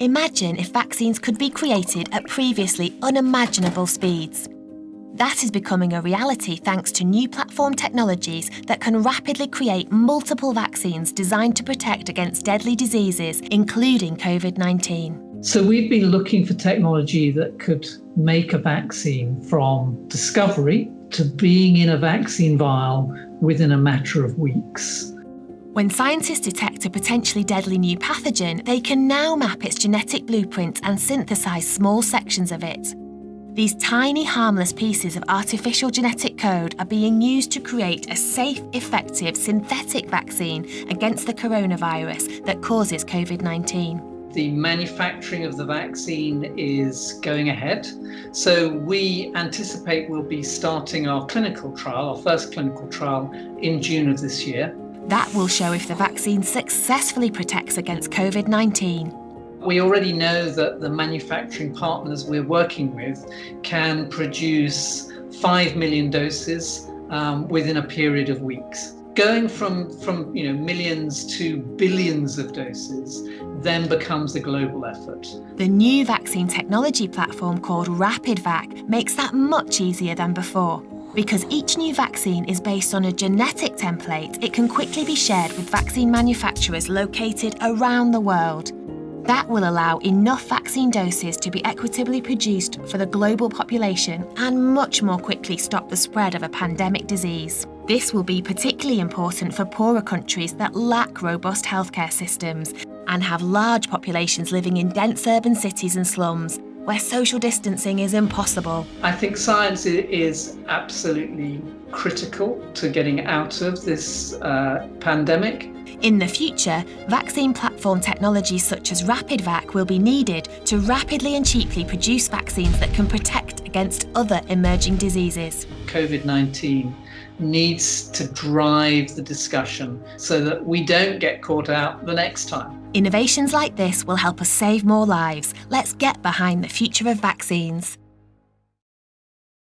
Imagine if vaccines could be created at previously unimaginable speeds. That is becoming a reality thanks to new platform technologies that can rapidly create multiple vaccines designed to protect against deadly diseases, including COVID 19. So, we've been looking for technology that could make a vaccine from discovery to being in a vaccine vial within a matter of weeks. When scientists detect a potentially deadly new pathogen, they can now map its genetic blueprint and synthesize small sections of it. These tiny, harmless pieces of artificial genetic code are being used to create a safe, effective synthetic vaccine against the coronavirus that causes COVID 19. The manufacturing of the vaccine is going ahead. So, we anticipate we'll be starting our clinical trial, our first clinical trial, in June of this year. That will show if the vaccine successfully protects against COVID 19 we already know that the manufacturing partners we're working with can produce 5 million doses um, within a period of weeks. Going from, from you know, millions to billions of doses then becomes a global effort. The new vaccine technology platform called RapidVac makes that much easier than before. Because each new vaccine is based on a genetic template, it can quickly be shared with vaccine manufacturers located around the world. That will allow enough vaccine doses to be equitably produced for the global population and much more quickly stop the spread of a pandemic disease. This will be particularly important for poorer countries that lack robust healthcare systems and have large populations living in dense urban cities and slums where social distancing is impossible. I think science is absolutely critical to getting out of this uh, pandemic. In the future, vaccine platform technologies such as RapidVac will be needed to rapidly and cheaply produce vaccines that can protect against other emerging diseases. COVID 19 needs to drive the discussion so that we don't get caught out the next time. Innovations like this will help us save more lives. Let's get behind the future of vaccines.